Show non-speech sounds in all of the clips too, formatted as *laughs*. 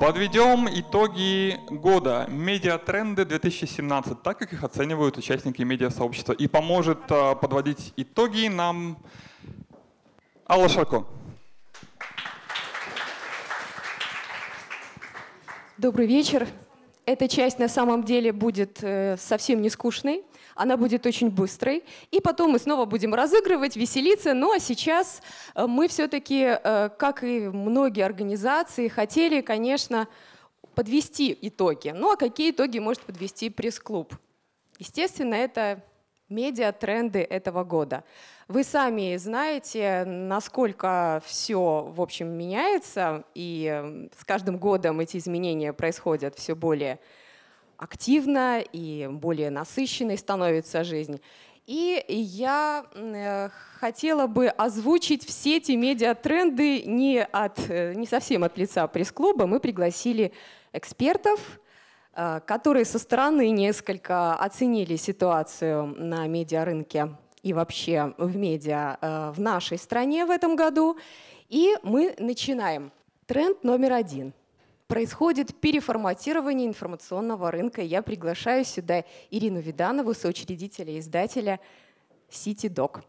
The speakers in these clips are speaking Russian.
Подведем итоги года «Медиатренды 2017», так как их оценивают участники медиасообщества. И поможет а, подводить итоги нам Алла Шарко. Добрый вечер. Эта часть на самом деле будет э, совсем не скучной, она будет очень быстрой. И потом мы снова будем разыгрывать, веселиться. Ну а сейчас э, мы все-таки, э, как и многие организации, хотели, конечно, подвести итоги. Ну а какие итоги может подвести пресс-клуб? Естественно, это медиа-тренды этого года. Вы сами знаете, насколько все, в общем, меняется, и с каждым годом эти изменения происходят все более активно и более насыщенной становится жизнь. И я э, хотела бы озвучить все эти медиатренды не, от, э, не совсем от лица пресс-клуба. Мы пригласили экспертов, э, которые со стороны несколько оценили ситуацию на медиарынке и вообще в медиа в нашей стране в этом году. И мы начинаем. Тренд номер один Происходит переформатирование информационного рынка. Я приглашаю сюда Ирину Виданову, соучредителя и издателя CityDoc.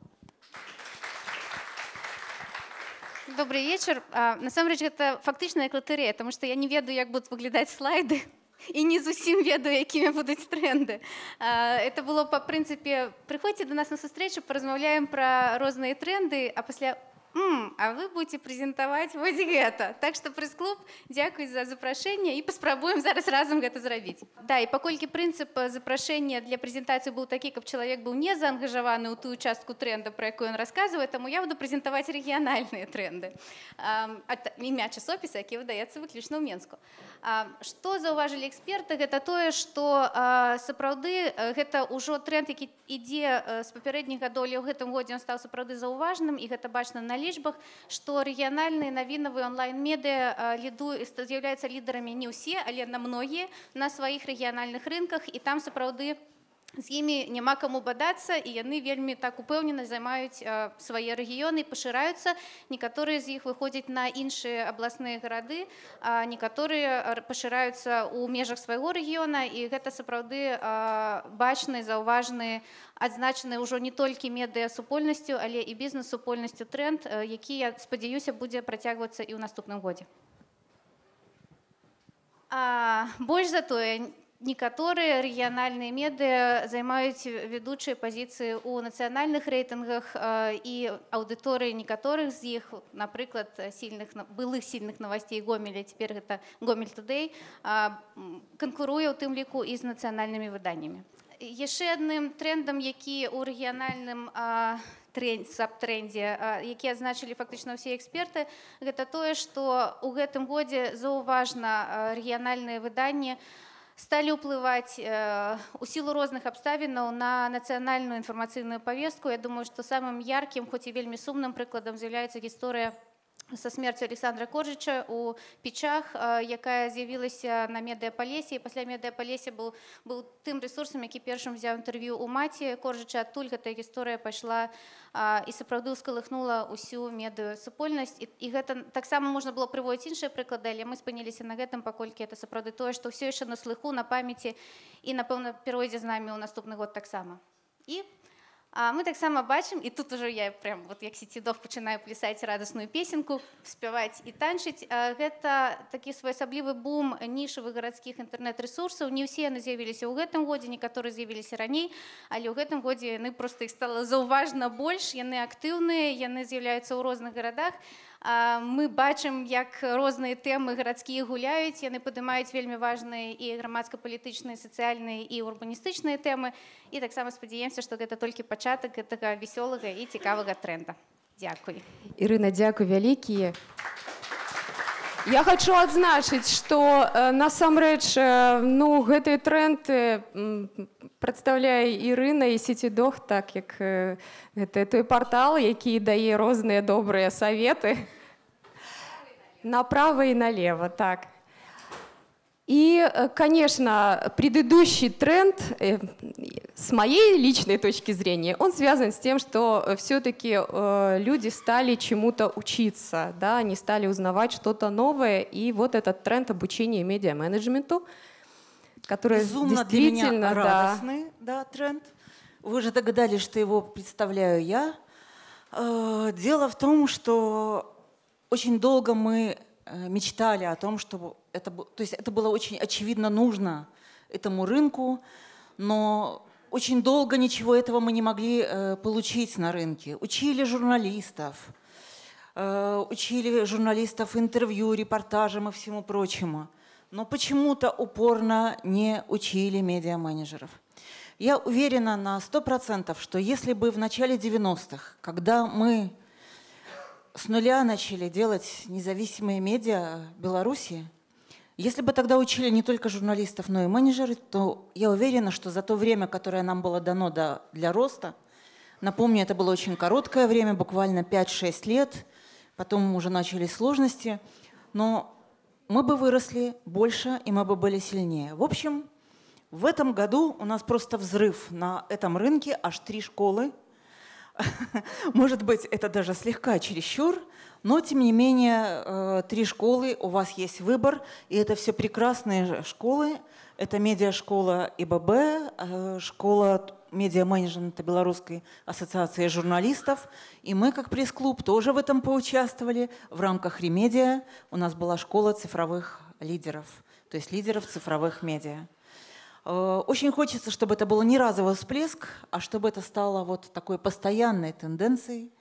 Добрый вечер. Насамрэч гэта фактычная латарэя, потому что я не ведаю, як будут выглядаць слайды *laughs* і не зусім ведаю якімі будуць тренды это было по прынцыпе прыходзьце до нас на сустрэчу паразмаўляем пра розныя тренды а пасля М, а вы будете прэзентаваць вось гэта так что прэс-клуб дзякуй за запрашэнне і паспрабуем зараз разам гэта зрабіць да і паколькі прынцып запрашэння для прэзентацыі быў такі каб чалавек быў не заангажаваны ў тую частку тренда про якую ён расказвае таму я буду прэзентаваць рэгіянальныя тренды імя часопіса які выдаецца выключна ў менску што заўважылі эксперты гэта тое што сапраўды гэта ўжо тренд які ідзе з папярэдніх гадоў ў гэтым годзе он стаў сапраўды заўважным і гэта бачна на лічбах што рэгіянальныя навінавыя онлайн-медыа ліду з'яўляюцца лідарамі не ўсе але на многія на сваіх рэгіянальных рынках і там сапраўды з імі няма каму бадацца і яны вельмі так упэўнена займаюць свае рэгіёны пашыраюцца. Некаторыя з іх выходзяць на іншыя абласныя гарады некаторыя пашыраюцца ў межах свайго рэгіёна. І гэта сапраўды бачны заўважныя адзначаны ўжо не толькі медыа супольнасцю але і бізнес-супольнасцю тренд які я спадзяюся будзе працягвацца і ў наступным годзе. А, больш за тое некаторыя рэгіянальныя медыа займаюць ведучыя пазіцыі ў нацыянальных рэйтынгах і аўдыторыі некаторых з іх напрыклад сильных былых сильных новостей гомеля цяпер гэта гомель тудэй канкуруе ў тым ліку і з нацыянальнымі выданнямі яшчэ адным трендам які ў рэгіянальным сабтрендзе які адзначылі фактычна ўсе эксперты гэта тое што ў гэтым годзе заўважна рэгіянальныя выданні у стали уплывать э, у силу розных абставінаў на нацыянальную інфармацыйную повестку я думаю что самым яркім хоць і вельмі сумным прыкладам з'яўляецца гісторыя со смерцю александра коржыча у печах якая з'явілася на медыапалесе і пасля медыапалесе быў быў тым ресурсам які першым взяў інтэрв'ю у маці коржыча адтуль гэтая гісторыя пайшла і сапраўды ўскалыхнула ўсю медыю супольнасць і, і гэта таксама можна было прыводіць іншыя прыклады але мы спыніліся на гэтым паколькі это сапраўды тое што ўсё яшчэ на слыху на памяці і напэўна перайдзе з намі ў наступны год таксама і А мы таксама бачым і тут уже я прям вот як сецідов пачынаю плясаць радасную песенку спяваць і танчыць гэта такі своеасаблівы бум нішавых гарадскіх інтэрнэт-рэсурсаў не ўсе яны з'явіліся ў гэтым годзе некаторы з'явіліся раней але ў гэтым годзе яны просто іх стала заўважна больш яны актыўныя яны з'яўляюцца ў розных гарадах мы бачым як розныя тэмы гарадскія гуляюць яны падымаюць вельмі важныя і грамадска-палітычныя сацыяльныя і урбаністычныя тэмы і таксама спадзяемся што гэта толькі пачатак гэтага вясёлага і цікавага тренда Дякуй Ірына дзякуй вялікія Я хочу адзначыць што э, насамрэч э, ну гэты тренд э, прадстаўляе Ірына і сецідох так як э, гэта той партал які дае розныя добрыя саветы направо і налево так И, э, конечно, предыдущий тренд, э, с моей личной точки зрения, он связан с тем, что э, все-таки люди стали чему-то учиться, да, они стали узнавать что-то новое, и вот этот тренд обучения медиа-менеджменту, который Безумно действительно... для меня радостный да. Да, тренд. Вы же догадались, что его представляю я. Дело в том, что очень долго мы мечтали о том, чтобы это, то есть это было очень очевидно нужно этому рынку, но очень долго ничего этого мы не могли э, получить на рынке. Учили журналистов, э, учили журналистов интервью, репортажам и всему прочему. Но почему-то упорно не учили медиа-менеджеров. Я уверена на 100%, что если бы в начале 90-х, когда мы с нуля начали делать независимые медиа Беларуси, если бы тогда учили не только журналистов, но и менеджеры, то я уверена, что за то время, которое нам было дано для роста, напомню, это было очень короткое время, буквально 5-6 лет, потом уже начались сложности, но мы бы выросли больше, и мы бы были сильнее. В общем, в этом году у нас просто взрыв на этом рынке, аж три школы. *laughs* Может быть, это даже слегка чересчур, но, тем не менее, э, три школы, у вас есть выбор, и это все прекрасные школы. Это медиашкола ИББ, э, школа медиа-менеджмента Белорусской ассоциации журналистов. И мы, как пресс-клуб, тоже в этом поучаствовали. В рамках Ремедиа у нас была школа цифровых лидеров, то есть лидеров цифровых медиа. Э, очень хочется, чтобы это был не разовый всплеск, а чтобы это стало вот такой постоянной тенденцией,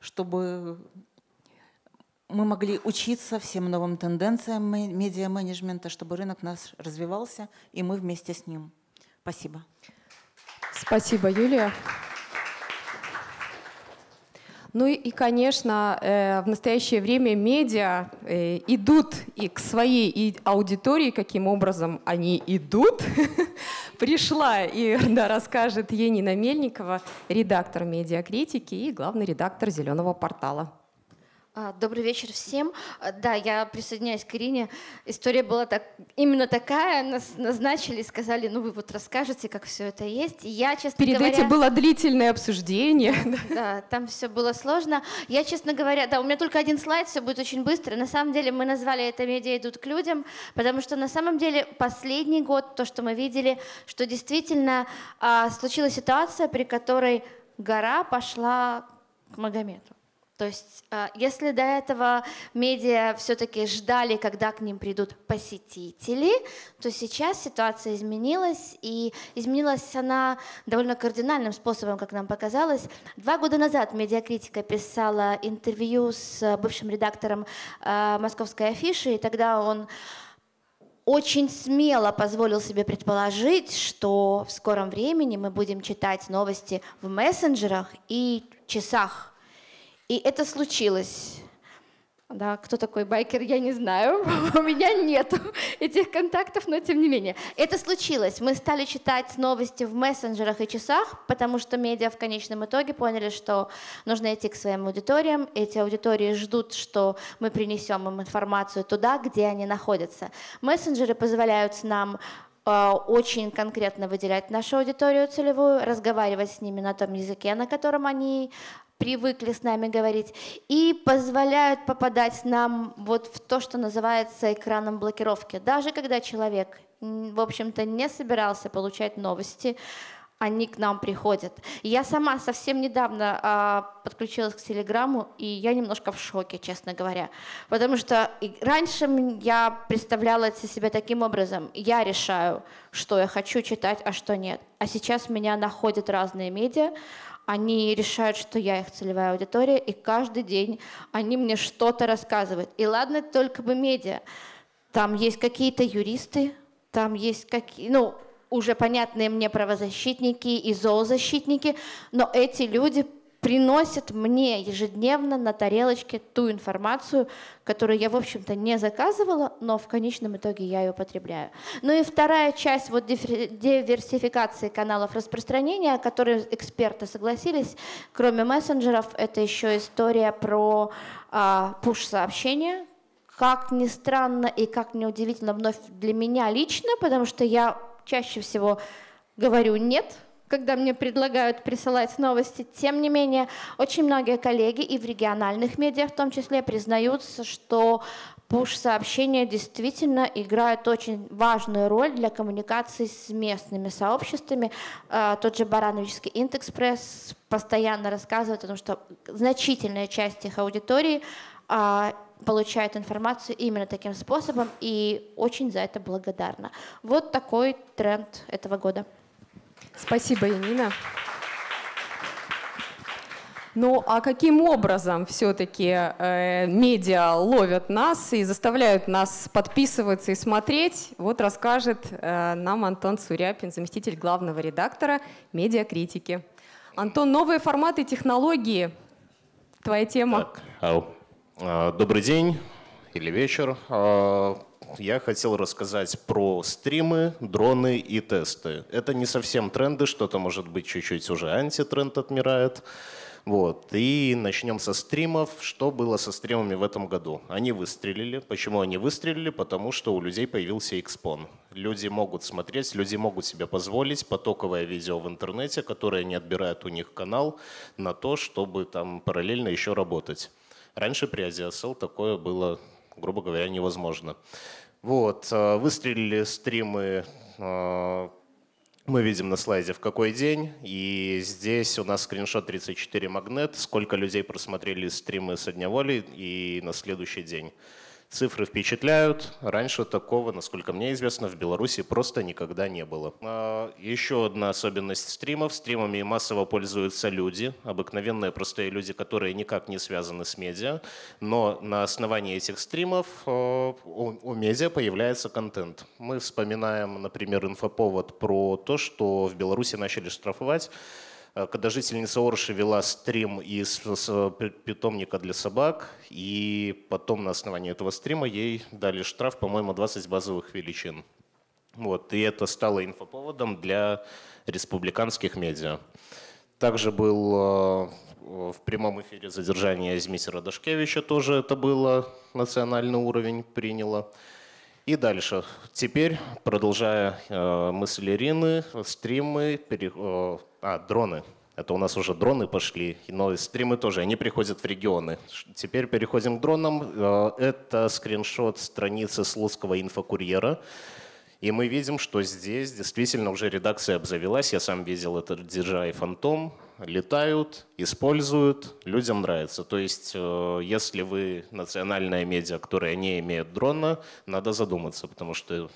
чтобы мы могли учиться всем новым тенденциям медиа-менеджмента, чтобы рынок наш развивался, и мы вместе с ним. Спасибо. Спасибо, Юлия. Ну и, конечно, э, в настоящее время медиа э, идут и к своей аудитории, каким образом они идут. *laughs* Пришла и да, расскажет Енина Мельникова, редактор медиакритики и главный редактор «Зеленого портала». А, добрый вечер всем. А, да, я присоединяюсь к Ирине. История была так, именно такая. Нас назначили, сказали, ну вы вот расскажете, как все это есть. я, честно Перед говоря... этим было длительное обсуждение. Да, там все было сложно. Я, честно говоря, да, у меня только один слайд, все будет очень быстро. На самом деле мы назвали это «Медиа идут к людям», потому что на самом деле последний год, то, что мы видели, что действительно а, случилась ситуация, при которой гора пошла к Магомету. То есть, а, если до этого медиа все-таки ждали, когда к ним придут посетители, то сейчас ситуация изменилась, и изменилась она довольно кардинальным способом, как нам показалось. Два года назад медиакритика писала интервью с бывшим редактором а, московской афиши, и тогда он очень смело позволил себе предположить, что в скором времени мы будем читать новости в мессенджерах и часах и это случилось. Да, кто такой байкер, я не знаю. *laughs* У меня нет этих контактов, но тем не менее. Это случилось. Мы стали читать новости в мессенджерах и часах, потому что медиа в конечном итоге поняли, что нужно идти к своим аудиториям. Эти аудитории ждут, что мы принесем им информацию туда, где они находятся. Мессенджеры позволяют нам э, очень конкретно выделять нашу аудиторию целевую, разговаривать с ними на том языке, на котором они привыкли с нами говорить, и позволяют попадать нам вот в то, что называется экраном блокировки. Даже когда человек, в общем-то, не собирался получать новости, они к нам приходят. Я сама совсем недавно а, подключилась к Телеграму, и я немножко в шоке, честно говоря. Потому что раньше я представляла себя таким образом. Я решаю, что я хочу читать, а что нет. А сейчас меня находят разные медиа, они решают, что я их целевая аудитория, и каждый день они мне что-то рассказывают. И ладно, только бы медиа. Там есть какие-то юристы, там есть какие, ну, уже понятные мне правозащитники и зоозащитники, но эти люди приносят мне ежедневно на тарелочке ту информацию, которую я, в общем-то, не заказывала, но в конечном итоге я ее потребляю. Ну и вторая часть вот диверсификации каналов распространения, о которой эксперты согласились, кроме мессенджеров, это еще история про а, пуш-сообщения, как ни странно и как ни удивительно вновь для меня лично, потому что я чаще всего говорю «нет», когда мне предлагают присылать новости. Тем не менее, очень многие коллеги и в региональных медиа в том числе признаются, что пуш-сообщения действительно играют очень важную роль для коммуникации с местными сообществами. А, тот же Барановичский Интэкспресс постоянно рассказывает о том, что значительная часть их аудитории а, получает информацию именно таким способом и очень за это благодарна. Вот такой тренд этого года. Спасибо, Янина. Ну а каким образом все-таки э, медиа ловят нас и заставляют нас подписываться и смотреть? Вот расскажет э, нам Антон Суряпин, заместитель главного редактора медиакритики. Антон, новые форматы технологии. Твоя тема. Так. А, добрый день или вечер. Я хотел рассказать про стримы, дроны и тесты. Это не совсем тренды, что-то может быть чуть-чуть уже антитренд отмирает. Вот. И начнем со стримов. Что было со стримами в этом году? Они выстрелили. Почему они выстрелили? Потому что у людей появился Xpon. Люди могут смотреть, люди могут себе позволить потоковое видео в интернете, которое не отбирает у них канал, на то, чтобы там параллельно еще работать. Раньше при AsiaSL такое было, грубо говоря, невозможно. Вот, э, выстрелили стримы э, мы видим на слайде в какой день, и здесь у нас скриншот 34 магнет, сколько людей просмотрели стримы со дня воли и на следующий день. Цифры впечатляют. Раньше такого, насколько мне известно, в Беларуси просто никогда не было. А, еще одна особенность стримов. Стримами массово пользуются люди, обыкновенные простые люди, которые никак не связаны с медиа. Но на основании этих стримов а, у медиа появляется контент. Мы вспоминаем, например, инфоповод про то, что в Беларуси начали штрафовать когда жительница Орши вела стрим из питомника для собак, и потом на основании этого стрима ей дали штраф, по-моему, 20 базовых величин. Вот, и это стало инфоповодом для республиканских медиа. Также был э, в прямом эфире задержание Змитера Дашкевича, тоже это было, национальный уровень приняло. И дальше. Теперь, продолжая э, мысль Ирины, стримы, пере, э, а, дроны. Это у нас уже дроны пошли, но стримы тоже, они приходят в регионы. Теперь переходим к дронам. Э, это скриншот страницы Слуцкого инфокурьера. И мы видим, что здесь действительно уже редакция обзавелась. Я сам видел это DJI Phantom летают, используют, людям нравится. То есть, э, если вы национальная медиа, которая не имеет дрона, надо задуматься, потому что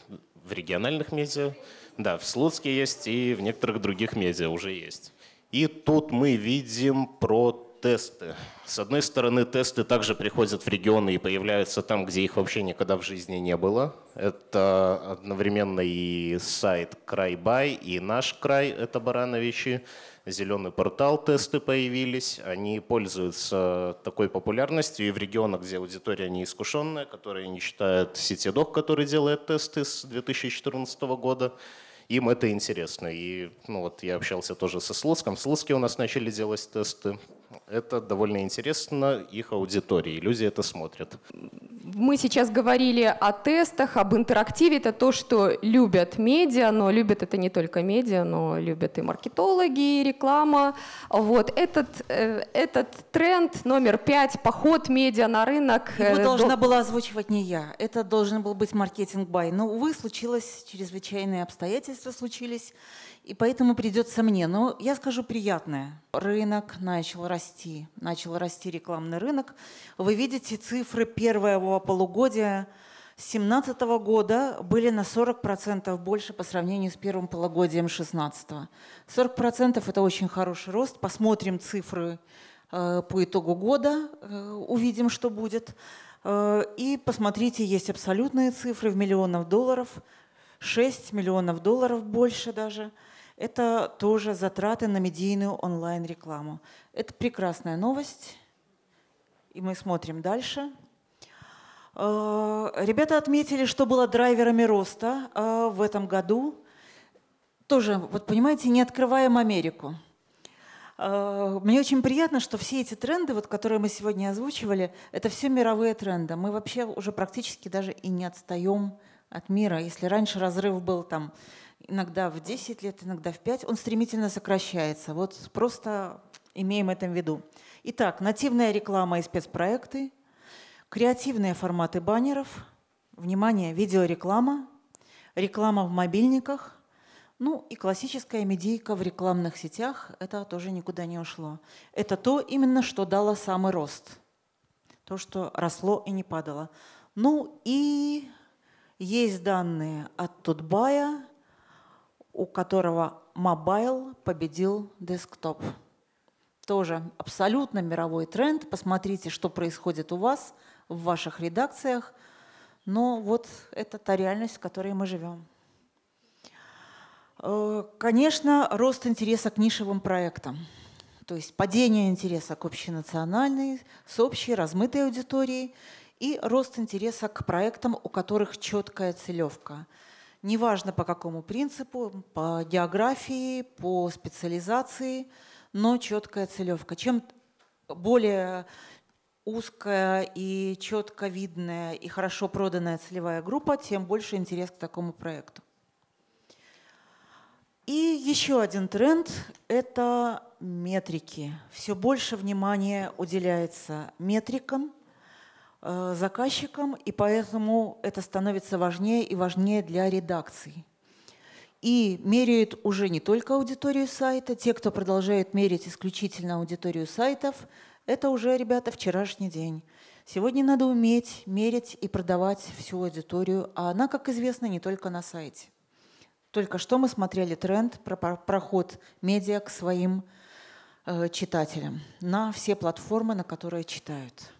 в региональных медиа, да, в Слуцке есть и в некоторых других медиа уже есть. И тут мы видим про тесты. С одной стороны, тесты также приходят в регионы и появляются там, где их вообще никогда в жизни не было. Это одновременно и сайт Крайбай, и наш край, это Барановичи зеленый портал, тесты появились. Они пользуются такой популярностью и в регионах, где аудитория неискушенная, которая не считает сетедок, который делает тесты с 2014 года. Им это интересно. И ну, вот я общался тоже со Слуцком. В Слуцке у нас начали делать тесты. Это довольно интересно их аудитории. Люди это смотрят. Мы сейчас говорили о тестах, об интерактиве. Это то, что любят медиа, но любят это не только медиа, но любят и маркетологи, и реклама. Вот этот, э, этот тренд номер пять, поход медиа на рынок. Его э, должна до... была озвучивать не я. Это должен был быть маркетинг-бай. Но, увы, случилось, чрезвычайные обстоятельства случились. И поэтому придется мне. Но я скажу приятное. Рынок начал расти. Начал расти рекламный рынок. Вы видите цифры первого полугодия 2017 года были на 40% больше по сравнению с первым полугодием 2016. 40% это очень хороший рост. Посмотрим цифры э, по итогу года, э, увидим, что будет. Э, и посмотрите, есть абсолютные цифры в миллионах долларов, 6 миллионов долларов больше даже – это тоже затраты на медийную онлайн-рекламу. Это прекрасная новость. И мы смотрим дальше. Э, ребята отметили, что было драйверами роста э, в этом году. Тоже, вот понимаете, не открываем Америку. Э, мне очень приятно, что все эти тренды, вот, которые мы сегодня озвучивали, это все мировые тренды. Мы вообще уже практически даже и не отстаем от мира. Если раньше разрыв был там иногда в 10 лет, иногда в 5, он стремительно сокращается. Вот просто имеем это в виду. Итак, нативная реклама и спецпроекты, креативные форматы баннеров, внимание, видеореклама, реклама в мобильниках, ну и классическая медийка в рекламных сетях, это тоже никуда не ушло. Это то именно, что дало самый рост. То, что росло и не падало. Ну и есть данные от Тутбая, у которого мобайл победил десктоп. Тоже абсолютно мировой тренд. Посмотрите, что происходит у вас в ваших редакциях. Но вот это та реальность, в которой мы живем. Э, конечно, рост интереса к нишевым проектам. То есть падение интереса к общенациональной, с общей, размытой аудиторией и рост интереса к проектам, у которых четкая целевка. Неважно по какому принципу, по географии, по специализации, но четкая целевка. Чем более узкая и четко видная и хорошо проданная целевая группа, тем больше интерес к такому проекту. И еще один тренд – это метрики. Все больше внимания уделяется метрикам, заказчикам, и поэтому это становится важнее и важнее для редакций. И меряют уже не только аудиторию сайта, те, кто продолжает мерить исключительно аудиторию сайтов, это уже, ребята, вчерашний день. Сегодня надо уметь мерить и продавать всю аудиторию, а она, как известно, не только на сайте. Только что мы смотрели тренд про проход медиа к своим э, читателям на все платформы, на которые читают.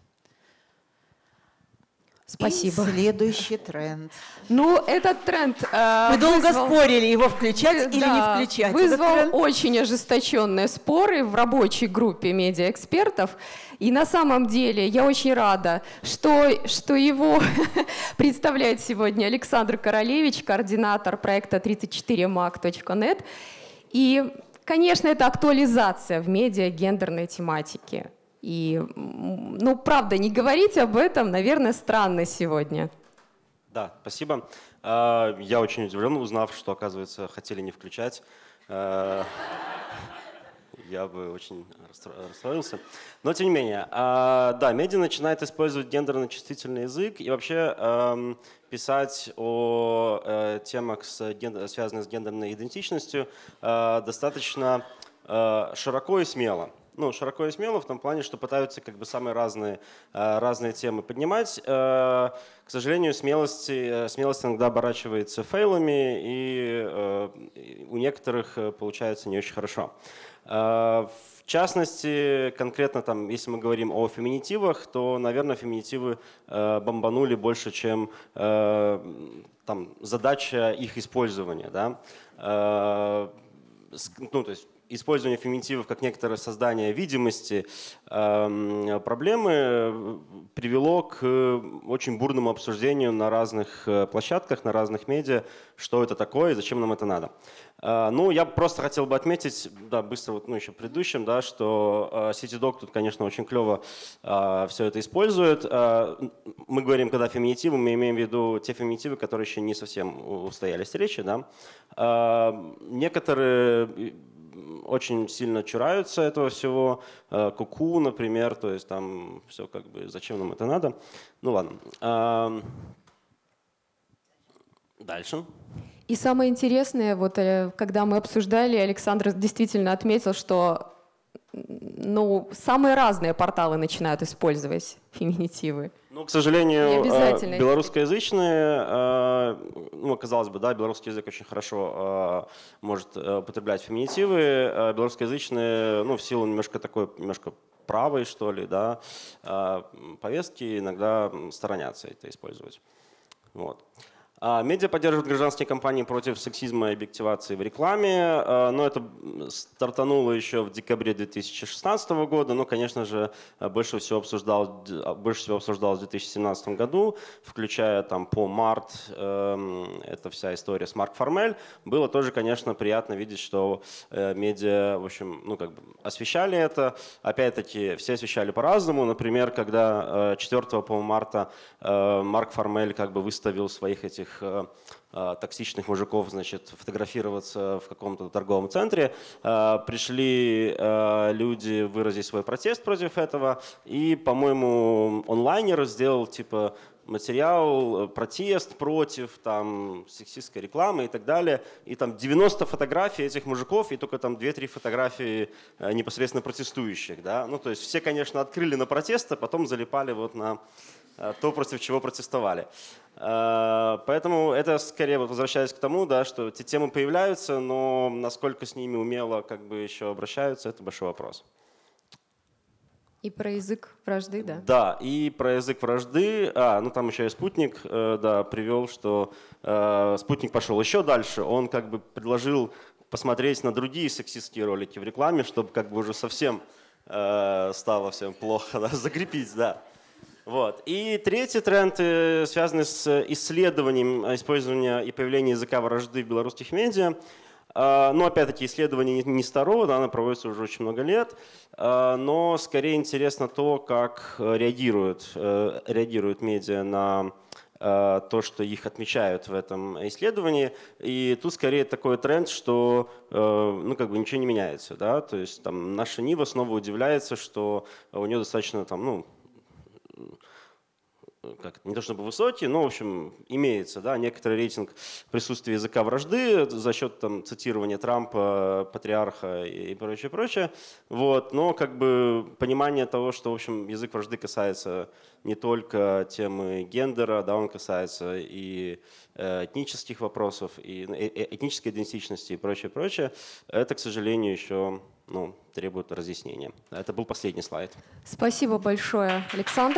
Спасибо. И следующий тренд. Ну, этот тренд... Э, Мы долго вызвал... спорили, его включать или да, не включать. Вызвал очень ожесточенные споры в рабочей группе медиаэкспертов. И на самом деле я очень рада, что, что его *laughs* представляет сегодня Александр Королевич, координатор проекта 34mac.net. И, конечно, это актуализация в медиа гендерной тематики. И, ну, правда, не говорить об этом, наверное, странно сегодня. Да, спасибо. А, я очень удивлен, узнав, что, оказывается, хотели не включать. А, *laughs* я бы очень расстроился. Но, тем не менее, а, да, медиа начинает использовать гендерно-чувствительный язык и вообще писать о э, темах, связанных с гендерной идентичностью, достаточно широко и смело ну, широко и смело в том плане, что пытаются как бы самые разные, э, разные темы поднимать. Э, к сожалению, смелость, э, смелость иногда оборачивается фейлами, и у некоторых получается не очень хорошо. В частности, конкретно там, если мы говорим о феминитивах, то, наверное, феминитивы бомбанули больше, чем там, задача их использования. Да? Ну, то есть использование феминитивов как некоторое создание видимости эм, проблемы э, привело к очень бурному обсуждению на разных э, площадках, на разных медиа, что это такое и зачем нам это надо. Э, ну, я просто хотел бы отметить, да, быстро, вот, ну, еще предыдущем, да, что CityDoc тут, конечно, очень клево все это использует. Мы говорим, когда феминитивы, мы имеем в виду те феминитивы, которые еще не совсем устоялись речи, да. Некоторые очень сильно чураются этого всего. Э, куку, например, то есть там все как бы, зачем нам это надо? Ну ладно. Дальше. И самое интересное, вот э, когда мы обсуждали, Александр действительно отметил, что ну, самые разные порталы начинают использовать феминитивы. Ну, к сожалению, э, белорусскоязычные, э, ну, казалось бы, да, белорусский язык очень хорошо э, может употреблять феминитивы. Белорусскоязычные, ну, в силу немножко такой, немножко правой, что ли, да, повестки иногда сторонятся это использовать. Вот. А, Медиа поддерживает гражданские кампании против сексизма и объективации в рекламе, а, но это стартануло еще в декабре 2016 года, но, конечно же, больше всего, обсуждал, больше всего обсуждалось в 2017 году, включая там по март, эм, это вся история с Марк Формель. Было тоже, конечно, приятно видеть, что э, медиа, в общем, ну как бы освещали это. Опять-таки, все освещали по-разному. Например, когда 4 э, по марта э, Марк Формель как бы выставил своих этих этих э, э, токсичных мужиков, значит, фотографироваться в каком-то торговом центре. Э, пришли люди выразить свой протест против этого, и, по-моему, онлайнер сделал типа материал, протест против там, сексистской рекламы и так далее. И там 90 фотографий этих мужиков и только там 2-3 фотографии непосредственно протестующих. Да? Ну, то есть все, конечно, открыли на протест, а потом залипали вот на то, против чего протестовали. Э, поэтому это скорее, возвращаясь к тому, да, что эти темы появляются, но насколько с ними умело как бы еще обращаются, это большой вопрос. И про язык вражды, да? Да, и про язык вражды. А, ну там еще и спутник, э, да, привел, что э, спутник пошел еще дальше. Он как бы предложил посмотреть на другие сексистские ролики в рекламе, чтобы как бы уже совсем э, стало всем плохо, *laughs* да, закрепить, да. Вот. И третий тренд э, связанный с исследованием использования и появления языка вражды в белорусских медиа. Но опять-таки исследование не старого, да, оно проводится уже очень много лет, а, но скорее интересно то, как реагируют, э, реагируют медиа на э, то, что их отмечают в этом исследовании. И тут скорее такой тренд, что ну, как бы ничего не меняется. Да? То есть там, наша Нива снова удивляется, что у нее достаточно там, ну, как не то чтобы высокий, но, в общем, имеется да, некоторый рейтинг присутствия языка вражды за счет там, цитирования Трампа, патриарха и прочее, прочее. Вот. Но как бы понимание того, что, в общем, язык вражды касается не только темы гендера, да, он касается и э, этнических вопросов, и э, э, этнической идентичности и прочее, прочее, это, к сожалению, еще ну, требует разъяснения. Это был последний слайд. Спасибо большое, Александр.